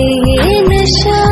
ये नशा